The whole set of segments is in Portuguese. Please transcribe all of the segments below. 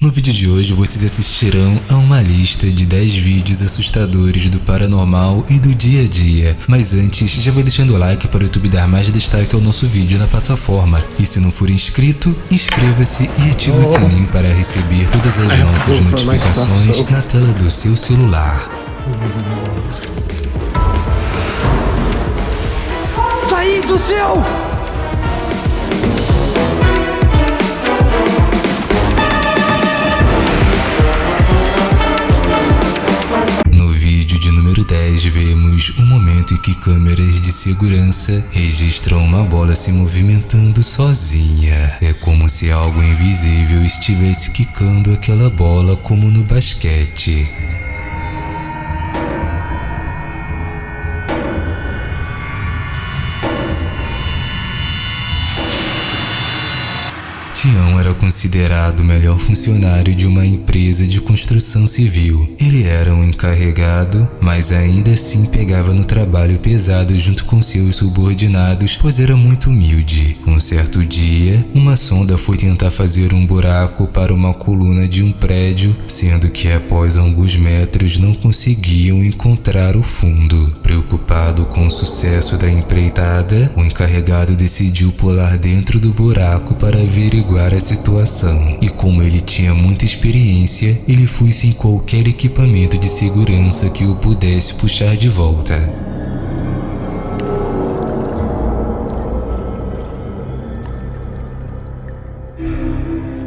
No vídeo de hoje vocês assistirão a uma lista de 10 vídeos assustadores do paranormal e do dia a dia. Mas antes, já vai deixando o like para o YouTube dar mais destaque ao nosso vídeo na plataforma. E se não for inscrito, inscreva-se e ative o sininho para receber todas as nossas notificações na tela do seu celular. Saí do céu! Vemos um momento em que câmeras de segurança registram uma bola se movimentando sozinha. É como se algo invisível estivesse quicando aquela bola como no basquete. Considerado o melhor funcionário de uma empresa de construção civil. Ele era um encarregado, mas ainda assim pegava no trabalho pesado junto com seus subordinados, pois era muito humilde. Um certo dia, uma sonda foi tentar fazer um buraco para uma coluna de um prédio, sendo que após alguns metros não conseguiam encontrar o fundo. Preocupado com o sucesso da empreitada, o encarregado decidiu pular dentro do buraco para averiguar a situação. E como ele tinha muita experiência, ele foi sem qualquer equipamento de segurança que o pudesse puxar de volta.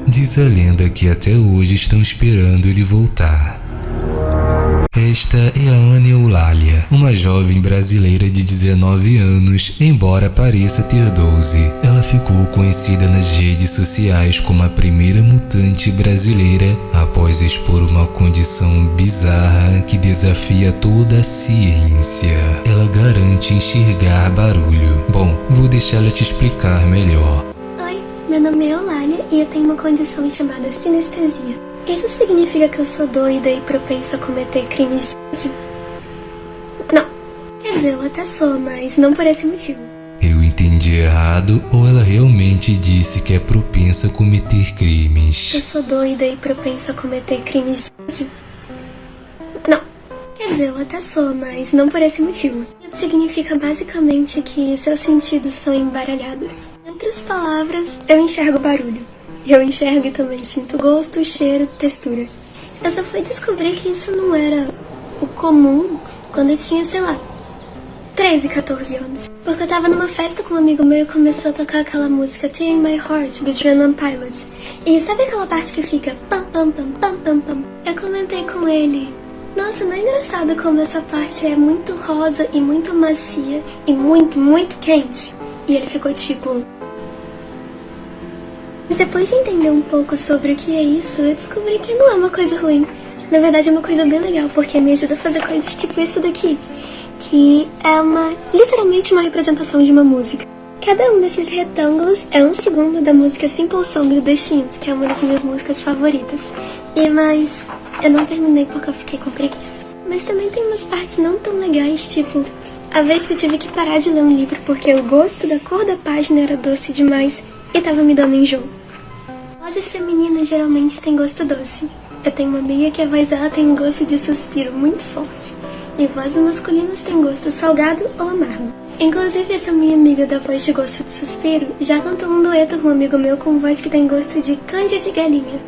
Diz a lenda que até hoje estão esperando ele voltar. Esta é a Ana Eulália, uma jovem brasileira de 19 anos, embora pareça ter 12. Ela ficou conhecida nas redes sociais como a primeira mutante brasileira após expor uma condição bizarra que desafia toda a ciência. Ela garante enxergar barulho. Bom, vou deixá-la te explicar melhor. Oi, meu nome é Eulália e eu tenho uma condição chamada sinestesia. Isso significa que eu sou doida e propensa a cometer crimes de ódio? Não. Quer dizer, eu até sou, mas não por esse motivo. Eu entendi errado ou ela realmente disse que é propensa a cometer Eu crimes? sou doida e propensa a cometer crimes de ódio? Não. Quer dizer, eu até sou, mas não por esse motivo. Isso significa basicamente que seus sentidos são embaralhados. Entre as palavras, eu enxergo barulho. Eu enxergo e também sinto gosto, cheiro, textura. Eu só fui descobrir que isso não era o comum quando eu tinha, sei lá, 13, 14 anos. Porque eu tava numa festa com um amigo meu e começou a tocar aquela música Tear in My Heart, do German Pilots. E sabe aquela parte que fica pam pam pam pam pam pam? Eu comentei com ele. Nossa, não é engraçado como essa parte é muito rosa e muito macia e muito, muito quente? E ele ficou tipo, mas depois de entender um pouco sobre o que é isso, eu descobri que não é uma coisa ruim. Na verdade é uma coisa bem legal, porque me ajuda a fazer coisas tipo isso daqui. Que é uma, literalmente uma representação de uma música. Cada um desses retângulos é um segundo da música Simple Song do The que é uma das minhas músicas favoritas. E mas eu não terminei porque eu fiquei com preguiça. Mas também tem umas partes não tão legais, tipo a vez que eu tive que parar de ler um livro porque o gosto da cor da página era doce demais e tava me dando enjoo. Vozes femininas geralmente têm gosto doce. Eu tenho uma amiga que a voz dela tem um gosto de suspiro muito forte. E vozes masculinas têm gosto salgado ou amargo. Inclusive, essa minha amiga da voz de gosto de suspiro já cantou um dueto com um amigo meu com voz que tem gosto de canja de galinha.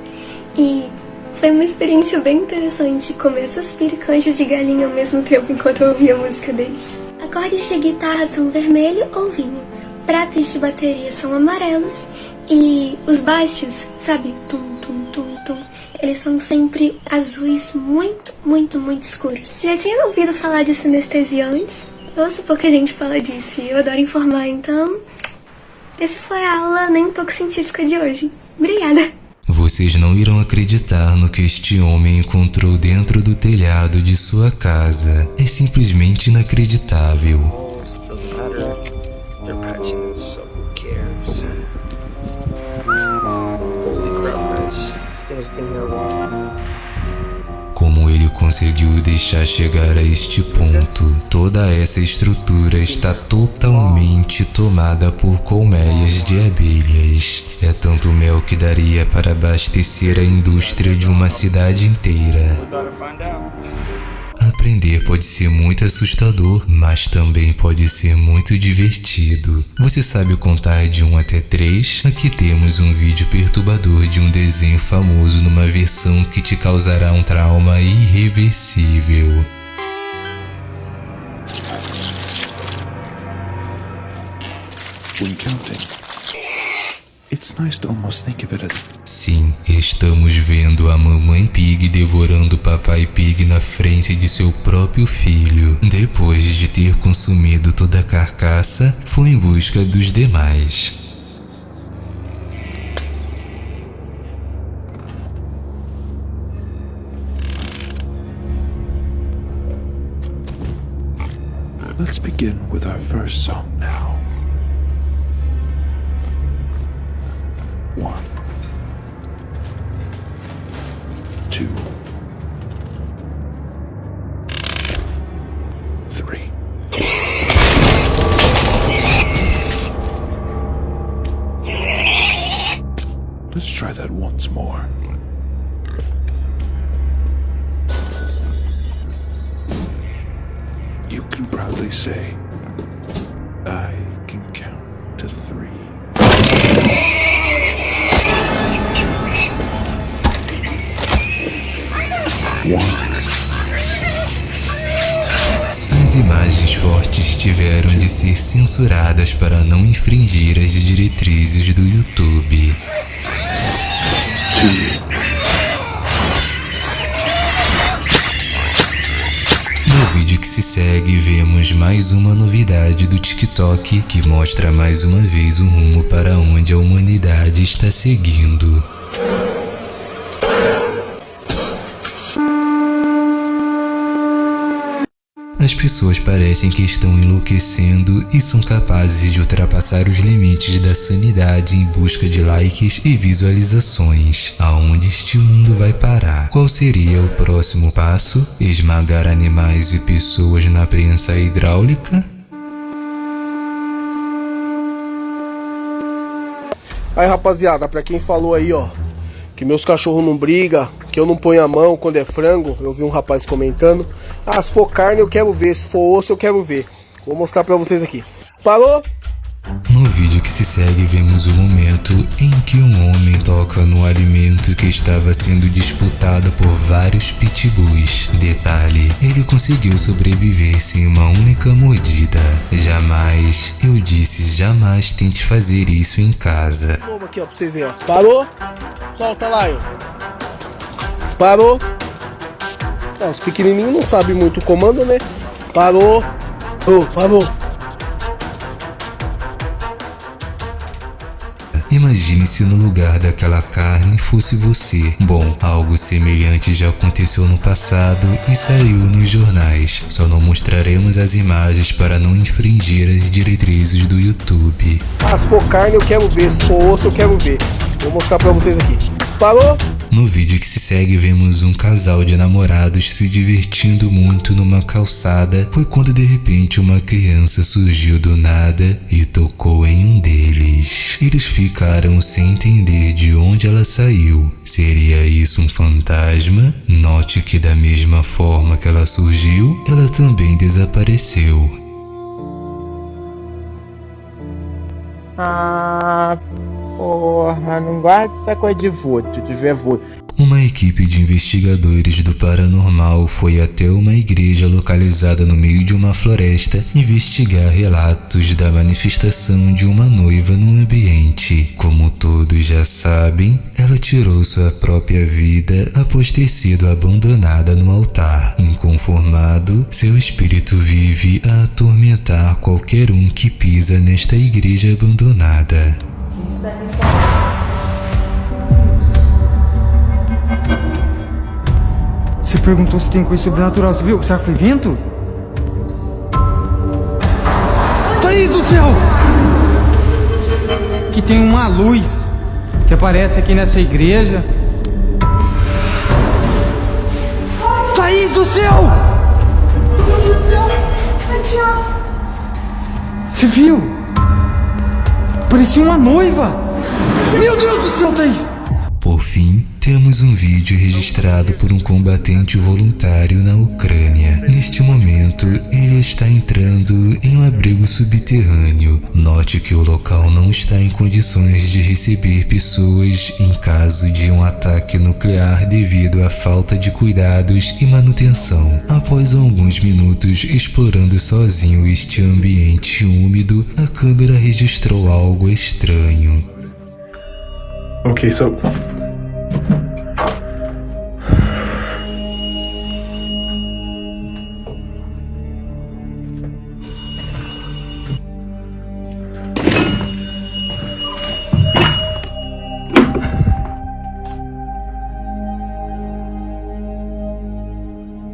E foi uma experiência bem interessante comer suspiro e canja de galinha ao mesmo tempo enquanto eu ouvia a música deles. Acordes de guitarra são vermelho ou vinho. Pratos de bateria são amarelos e os baixos, sabe, tum tum tum tum, eles são sempre azuis muito, muito, muito escuros. Você já tinha ouvido falar de sinestesia antes? Ouço pouca gente fala disso e eu adoro informar, então... Essa foi a aula nem um pouco científica de hoje. Obrigada! Vocês não irão acreditar no que este homem encontrou dentro do telhado de sua casa. É simplesmente inacreditável. Como ele conseguiu deixar chegar a este ponto. Toda essa estrutura está totalmente tomada por colmeias de abelhas. É tanto mel que daria para abastecer a indústria de uma cidade inteira. Aprender pode ser muito assustador, mas também pode ser muito divertido. Você sabe contar de 1 até 3? Aqui temos um vídeo perturbador de um desenho famoso numa versão que te causará um trauma irreversível. when counting. It's nice to almost think of it as Sim, estamos vendo a mamãe Pig devorando papai Pig na frente de seu próprio filho. Depois de ter consumido toda a carcaça, foi em busca dos demais. Let's begin with our first song Let's try that once more. You can proudly say, I can count to three. As imagens fortes tiveram de ser censuradas para não infringir as diretrizes do YouTube. No vídeo que se segue, vemos mais uma novidade do TikTok que mostra mais uma vez o rumo para onde a humanidade está seguindo. Pessoas parecem que estão enlouquecendo e são capazes de ultrapassar os limites da sanidade em busca de likes e visualizações. Aonde este mundo vai parar? Qual seria o próximo passo? Esmagar animais e pessoas na prensa hidráulica? Aí rapaziada, pra quem falou aí, ó, que meus cachorros não brigam, que eu não ponho a mão quando é frango, eu vi um rapaz comentando. Ah, se for carne eu quero ver, se for osso eu quero ver. Vou mostrar pra vocês aqui. Parou? No vídeo que se segue, vemos o momento em que um homem toca no alimento que estava sendo disputado por vários pitbulls. Detalhe, ele conseguiu sobreviver sem uma única mordida. Jamais, eu disse jamais tente fazer isso em casa. Aqui, ó, pra vocês verem, ó. Parou? Solta lá, ó. Parou? Ah, os pequenininhos não sabem muito o comando, né? Parou. Oh, parou. Imagine se no lugar daquela carne fosse você. Bom, algo semelhante já aconteceu no passado e saiu nos jornais. Só não mostraremos as imagens para não infringir as diretrizes do YouTube. Ah, se for carne eu quero ver, se for osso eu quero ver. Vou mostrar pra vocês aqui. Parou? No vídeo que se segue, vemos um casal de namorados se divertindo muito numa calçada. Foi quando de repente uma criança surgiu do nada e tocou em um deles. Eles ficaram sem entender de onde ela saiu. Seria isso um fantasma? Note que, da mesma forma que ela surgiu, ela também desapareceu. Ah, porra, não guarda essa coisa de voto, de ver voto. Uma equipe de investigadores do paranormal foi até uma igreja localizada no meio de uma floresta investigar relatos da manifestação de uma noiva no ambiente. Como todos já sabem, ela tirou sua própria vida após ter sido abandonada no altar. Inconformado, seu espírito vive a atormentar qualquer um que pisa nesta igreja abandonada. Você perguntou se tem coisa sobrenatural, você viu? Será que foi vento? Thaís do céu! Que tem uma luz que aparece aqui nessa igreja. Thaís céu! Você viu? Parecia uma noiva! Meu Deus do céu, Thaís! Por fim, temos um vídeo registrado por um combatente voluntário na Ucrânia. Neste momento, ele está entrando em um abrigo subterrâneo. Note que o local não está em condições de receber pessoas em caso de um ataque nuclear devido à falta de cuidados e manutenção. Após alguns minutos explorando sozinho este ambiente úmido, a câmera registrou algo estranho. Okay, so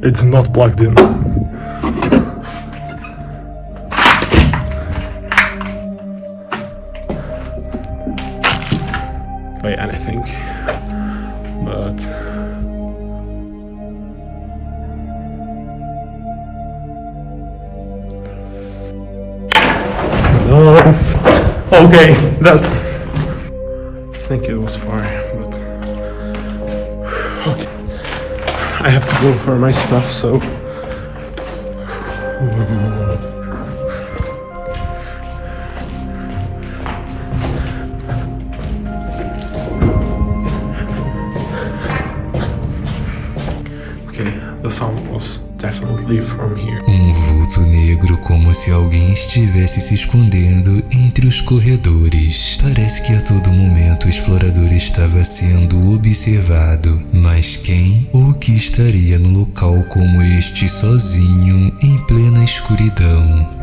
It's not plugged in. By anything. But No. Okay, that I think it was fire, I have to go for my stuff, so. Okay, Um vulto negro como se alguém estivesse se escondendo entre os corredores. Parece que a todo momento o explorador estava sendo observado, mas quem ou que estaria no local como este sozinho em plena escuridão?